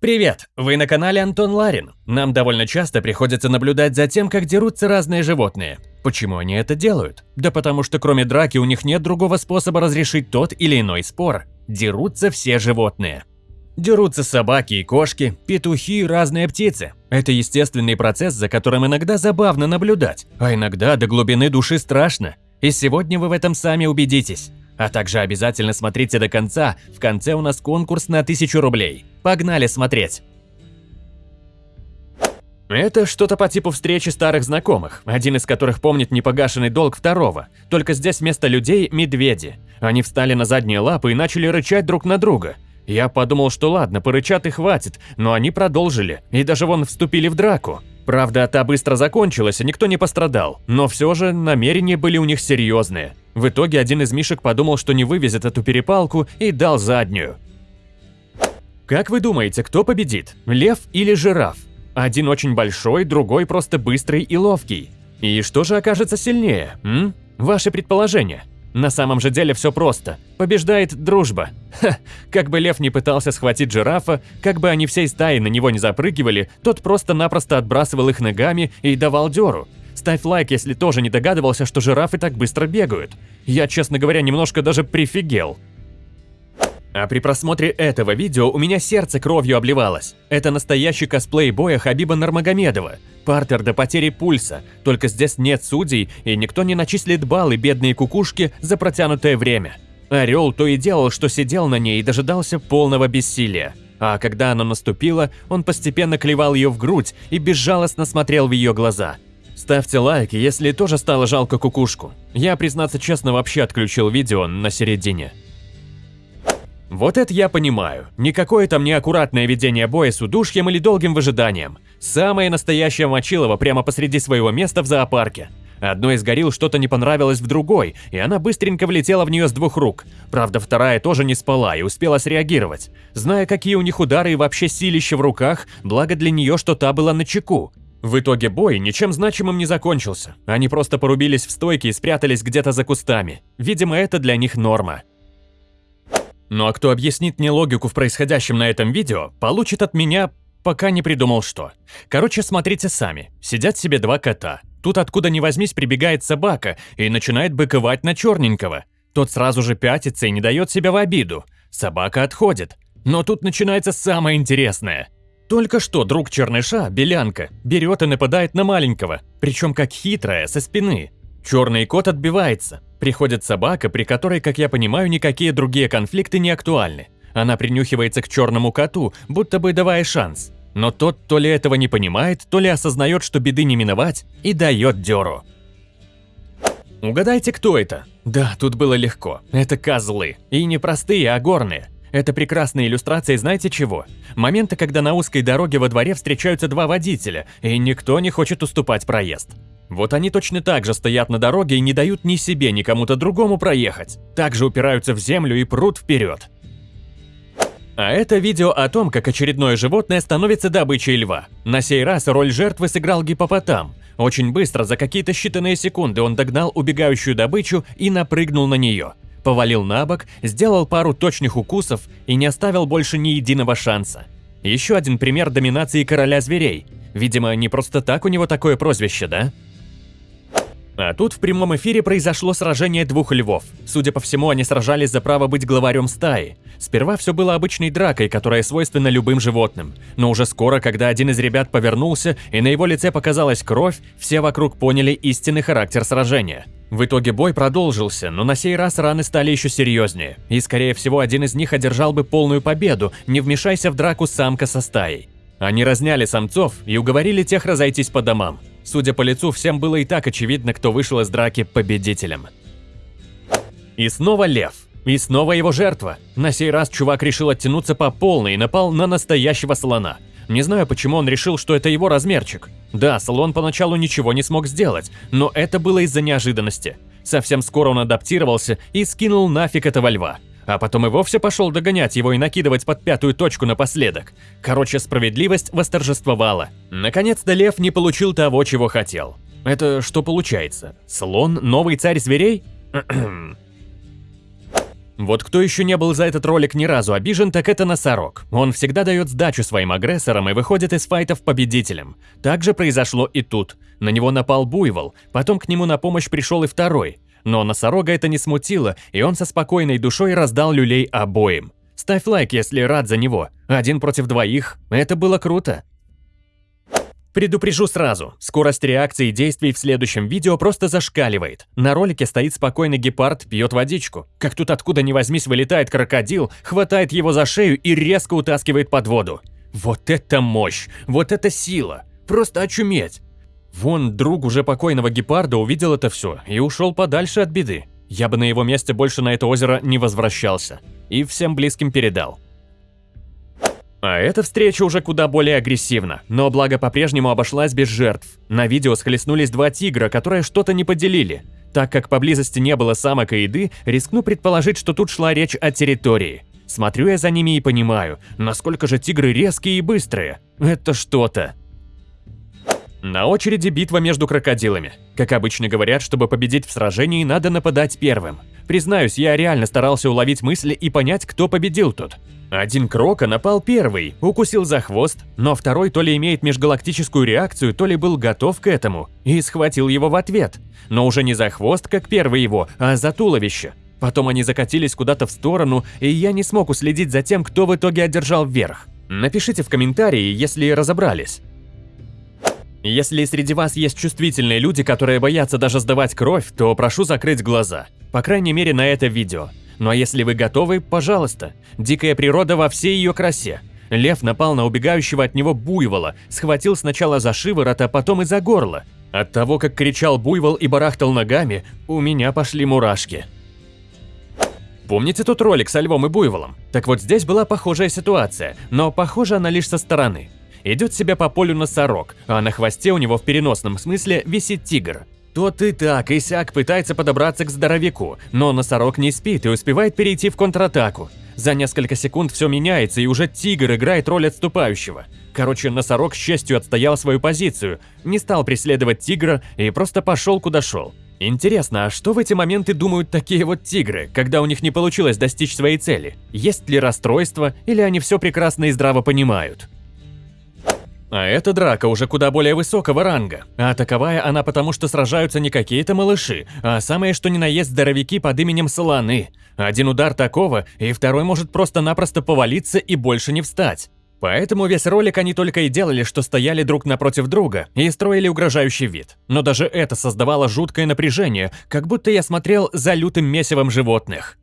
Привет! Вы на канале Антон Ларин. Нам довольно часто приходится наблюдать за тем, как дерутся разные животные. Почему они это делают? Да потому что кроме драки у них нет другого способа разрешить тот или иной спор. Дерутся все животные. Дерутся собаки и кошки, петухи и разные птицы. Это естественный процесс, за которым иногда забавно наблюдать, а иногда до глубины души страшно. И сегодня вы в этом сами убедитесь. А также обязательно смотрите до конца, в конце у нас конкурс на 1000 рублей. Погнали смотреть! Это что-то по типу встречи старых знакомых, один из которых помнит непогашенный долг второго. Только здесь вместо людей – медведи. Они встали на задние лапы и начали рычать друг на друга. Я подумал, что ладно, порычат и хватит, но они продолжили, и даже вон вступили в драку. Правда, та быстро закончилась, и никто не пострадал, но все же намерения были у них серьезные. В итоге один из мишек подумал, что не вывезет эту перепалку и дал заднюю. Как вы думаете, кто победит, лев или жираф? Один очень большой, другой просто быстрый и ловкий. И что же окажется сильнее, м? Ваши предположения? На самом же деле все просто. Побеждает дружба. Ха, как бы лев не пытался схватить жирафа, как бы они всей стаей на него не запрыгивали, тот просто-напросто отбрасывал их ногами и давал дёру. Ставь лайк, если тоже не догадывался, что жирафы так быстро бегают. Я, честно говоря, немножко даже прифигел. А при просмотре этого видео у меня сердце кровью обливалось. Это настоящий косплей боя Хабиба Нармагомедова. Партер до потери пульса, только здесь нет судей, и никто не начислит баллы бедные кукушки за протянутое время. Орел то и делал, что сидел на ней и дожидался полного бессилия. А когда оно наступило, он постепенно клевал ее в грудь и безжалостно смотрел в ее глаза. Ставьте лайк, если тоже стало жалко кукушку. Я, признаться честно, вообще отключил видео на середине. Вот это я понимаю. Никакое там не аккуратное ведение боя с удушьем или долгим выжиданием. Самое настоящее мочилово прямо посреди своего места в зоопарке. Одной из горилл что-то не понравилось в другой, и она быстренько влетела в нее с двух рук. Правда, вторая тоже не спала и успела среагировать. Зная, какие у них удары и вообще силища в руках, благо для нее, что та была на чеку. В итоге бой ничем значимым не закончился. Они просто порубились в стойке и спрятались где-то за кустами. Видимо, это для них норма. Ну а кто объяснит мне логику в происходящем на этом видео, получит от меня пока не придумал что. Короче, смотрите сами. Сидят себе два кота. Тут откуда ни возьмись прибегает собака и начинает быковать на черненького. Тот сразу же пятится и не дает себя в обиду. Собака отходит. Но тут начинается самое интересное. Только что друг черныша, белянка, берет и нападает на маленького, причем как хитрая, со спины. Черный кот отбивается. Приходит собака, при которой, как я понимаю, никакие другие конфликты не актуальны. Она принюхивается к черному коту, будто бы давая шанс. Но тот то ли этого не понимает, то ли осознает, что беды не миновать, и дает дёру. Угадайте, кто это? Да, тут было легко. Это козлы. И не простые, а горные. Это прекрасная иллюстрация знаете чего? Момента, когда на узкой дороге во дворе встречаются два водителя, и никто не хочет уступать проезд. Вот они точно так же стоят на дороге и не дают ни себе, ни кому-то другому проехать. Также упираются в землю и прут вперед. А это видео о том, как очередное животное становится добычей льва. На сей раз роль жертвы сыграл гипопотам. Очень быстро, за какие-то считанные секунды, он догнал убегающую добычу и напрыгнул на нее. Повалил на бок, сделал пару точных укусов и не оставил больше ни единого шанса. Еще один пример доминации короля зверей. Видимо, не просто так у него такое прозвище, да? А тут в прямом эфире произошло сражение двух львов. Судя по всему, они сражались за право быть главарем стаи. Сперва все было обычной дракой, которая свойственна любым животным. Но уже скоро, когда один из ребят повернулся и на его лице показалась кровь, все вокруг поняли истинный характер сражения. В итоге бой продолжился, но на сей раз раны стали еще серьезнее. И скорее всего один из них одержал бы полную победу, не вмешайся в драку самка со стаей. Они разняли самцов и уговорили тех разойтись по домам. Судя по лицу, всем было и так очевидно, кто вышел из драки победителем. И снова лев. И снова его жертва. На сей раз чувак решил оттянуться по полной и напал на настоящего слона. Не знаю, почему он решил, что это его размерчик. Да, слон поначалу ничего не смог сделать, но это было из-за неожиданности. Совсем скоро он адаптировался и скинул нафиг этого льва а потом и вовсе пошел догонять его и накидывать под пятую точку напоследок. Короче, справедливость восторжествовала. Наконец-то лев не получил того, чего хотел. Это что получается? Слон – новый царь зверей? Вот кто еще не был за этот ролик ни разу обижен, так это Носорог. Он всегда дает сдачу своим агрессорам и выходит из файтов победителем. Так же произошло и тут. На него напал Буйвол, потом к нему на помощь пришел и второй. Но Носорога это не смутило, и он со спокойной душой раздал люлей обоим. Ставь лайк, если рад за него. Один против двоих. Это было круто. Предупрежу сразу, скорость реакции действий в следующем видео просто зашкаливает. На ролике стоит спокойный гепард, пьет водичку. Как тут откуда ни возьмись вылетает крокодил, хватает его за шею и резко утаскивает под воду. Вот это мощь, вот это сила, просто очуметь. Вон друг уже покойного гепарда увидел это все и ушел подальше от беды. Я бы на его месте больше на это озеро не возвращался. И всем близким передал. А эта встреча уже куда более агрессивна, но благо по-прежнему обошлась без жертв. На видео схлестнулись два тигра, которые что-то не поделили. Так как поблизости не было самок и еды, рискну предположить, что тут шла речь о территории. Смотрю я за ними и понимаю, насколько же тигры резкие и быстрые. Это что-то. На очереди битва между крокодилами. Как обычно говорят, чтобы победить в сражении, надо нападать первым. Признаюсь, я реально старался уловить мысли и понять, кто победил тут. Один Крока напал первый, укусил за хвост, но второй то ли имеет межгалактическую реакцию, то ли был готов к этому, и схватил его в ответ. Но уже не за хвост, как первый его, а за туловище. Потом они закатились куда-то в сторону, и я не смог уследить за тем, кто в итоге одержал вверх. Напишите в комментарии, если разобрались. Если среди вас есть чувствительные люди, которые боятся даже сдавать кровь, то прошу закрыть глаза. По крайней мере на это видео. Ну а если вы готовы, пожалуйста. Дикая природа во всей ее красе. Лев напал на убегающего от него буйвола, схватил сначала за шиворот, а потом и за горло. От того, как кричал буйвол и барахтал ногами, у меня пошли мурашки. Помните тот ролик со львом и буйволом? Так вот здесь была похожая ситуация, но похожа она лишь со стороны. Идет себе по полю носорог, а на хвосте у него в переносном смысле висит тигр. Тот и так, и сяк пытается подобраться к здоровяку, но носорог не спит и успевает перейти в контратаку. За несколько секунд все меняется, и уже тигр играет роль отступающего. Короче, носорог с честью отстоял свою позицию, не стал преследовать тигра и просто пошел куда шел. Интересно, а что в эти моменты думают такие вот тигры, когда у них не получилось достичь своей цели? Есть ли расстройство, или они все прекрасно и здраво понимают? А эта драка уже куда более высокого ранга, а таковая она потому, что сражаются не какие-то малыши, а самые что ни на есть здоровяки под именем Слоны. Один удар такого, и второй может просто-напросто повалиться и больше не встать. Поэтому весь ролик они только и делали, что стояли друг напротив друга и строили угрожающий вид. Но даже это создавало жуткое напряжение, как будто я смотрел за лютым месивом животных.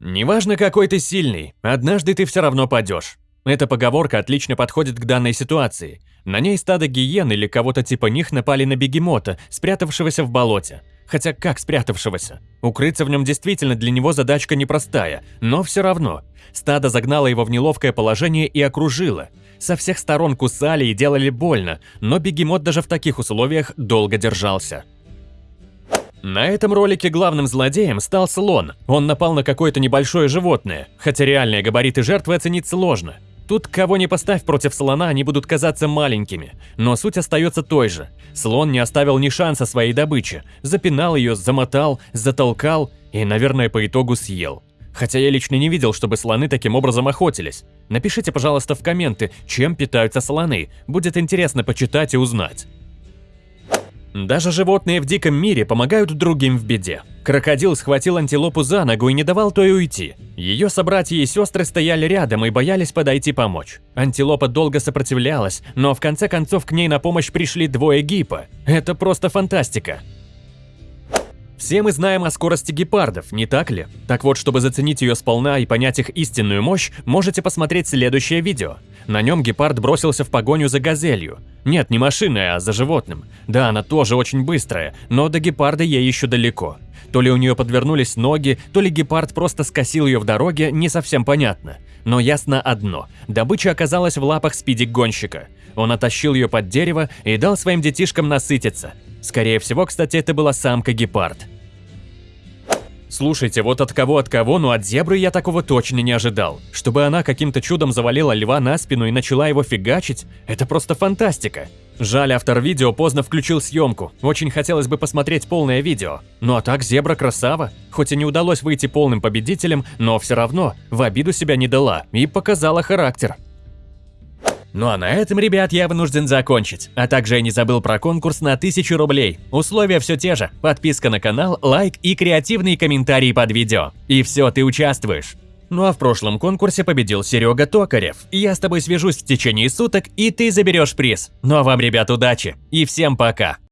Неважно, какой ты сильный, однажды ты все равно падешь. Эта поговорка отлично подходит к данной ситуации. На ней стадо гиен или кого-то типа них напали на бегемота, спрятавшегося в болоте. Хотя как спрятавшегося? Укрыться в нем действительно для него задачка непростая, но все равно. Стадо загнало его в неловкое положение и окружило. Со всех сторон кусали и делали больно, но бегемот даже в таких условиях долго держался. На этом ролике главным злодеем стал слон. Он напал на какое-то небольшое животное, хотя реальные габариты жертвы оценить сложно. Тут кого не поставь против слона, они будут казаться маленькими. Но суть остается той же. Слон не оставил ни шанса своей добыче. Запинал ее, замотал, затолкал и, наверное, по итогу съел. Хотя я лично не видел, чтобы слоны таким образом охотились. Напишите, пожалуйста, в комменты, чем питаются слоны. Будет интересно почитать и узнать. Даже животные в диком мире помогают другим в беде. Крокодил схватил антилопу за ногу и не давал той уйти. Ее собратья и сестры стояли рядом и боялись подойти помочь. Антилопа долго сопротивлялась, но в конце концов к ней на помощь пришли двое гипа. Это просто фантастика. Все мы знаем о скорости гепардов, не так ли? Так вот, чтобы заценить ее сполна и понять их истинную мощь, можете посмотреть следующее видео. На нем гепард бросился в погоню за газелью. Нет, не машиной, а за животным. Да, она тоже очень быстрая, но до гепарда ей еще далеко. То ли у нее подвернулись ноги, то ли гепард просто скосил ее в дороге, не совсем понятно. Но ясно одно – добыча оказалась в лапах спидик-гонщика. Он оттащил ее под дерево и дал своим детишкам насытиться – Скорее всего, кстати, это была самка-гепард. Слушайте, вот от кого от кого, но от зебры я такого точно не ожидал. Чтобы она каким-то чудом завалила льва на спину и начала его фигачить, это просто фантастика. Жаль, автор видео поздно включил съемку. Очень хотелось бы посмотреть полное видео. Ну а так, зебра красава. Хоть и не удалось выйти полным победителем, но все равно в обиду себя не дала и показала характер. Ну а на этом, ребят, я вынужден закончить. А также я не забыл про конкурс на 1000 рублей. Условия все те же. Подписка на канал, лайк и креативные комментарии под видео. И все, ты участвуешь. Ну а в прошлом конкурсе победил Серега Токарев. Я с тобой свяжусь в течение суток, и ты заберешь приз. Ну а вам, ребят, удачи. И всем пока.